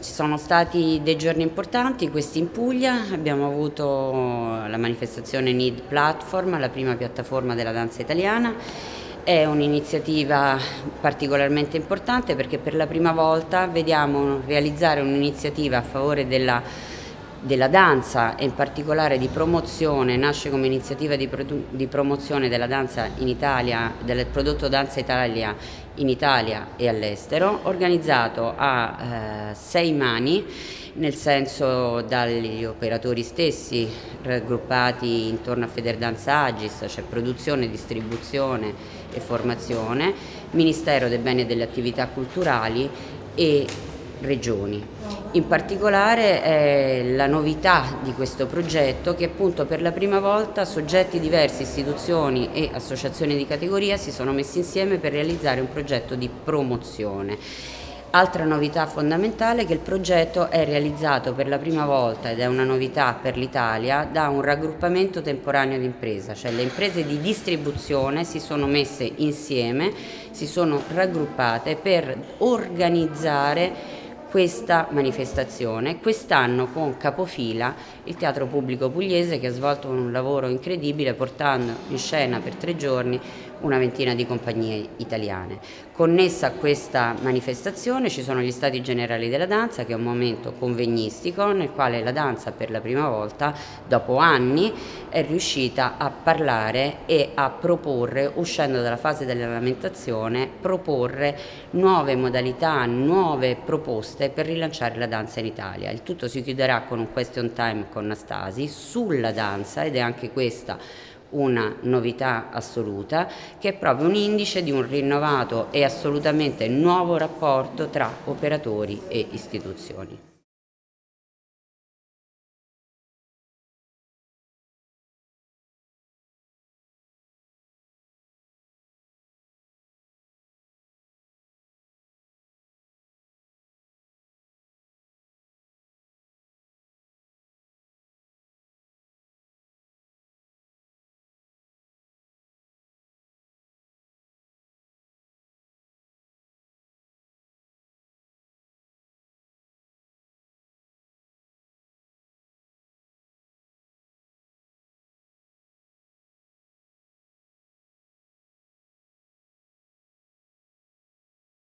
ci sono stati dei giorni importanti, questi in Puglia, abbiamo avuto la manifestazione NID Platform, la prima piattaforma della danza italiana, è un'iniziativa particolarmente importante perché per la prima volta vediamo realizzare un'iniziativa a favore della della danza e in particolare di promozione, nasce come iniziativa di, di, promozione della danza in Italia, del prodotto Danza Italia in Italia e all'estero, organizzato a eh, sei mani, nel senso dagli operatori stessi raggruppati intorno a Federdanza Agis, cioè produzione, distribuzione e formazione, Ministero dei Beni e delle Attività Culturali e regioni. In particolare è la novità di questo progetto che appunto per la prima volta soggetti diversi, istituzioni e associazioni di categoria si sono messi insieme per realizzare un progetto di promozione. Altra novità fondamentale è che il progetto è realizzato per la prima volta ed è una novità per l'Italia da un raggruppamento temporaneo di impresa, cioè le imprese di distribuzione si sono messe insieme, si sono raggruppate per organizzare questa manifestazione, quest'anno con capofila il Teatro Pubblico Pugliese che ha svolto un lavoro incredibile portando in scena per tre giorni una ventina di compagnie italiane. Connessa a questa manifestazione ci sono gli Stati Generali della Danza che è un momento convegnistico nel quale la danza per la prima volta dopo anni è riuscita a parlare e a proporre, uscendo dalla fase della lamentazione, proporre nuove modalità, nuove proposte per rilanciare la danza in Italia. Il tutto si chiuderà con un question time con Nastasi sulla danza ed è anche questa una novità assoluta che è proprio un indice di un rinnovato e assolutamente nuovo rapporto tra operatori e istituzioni.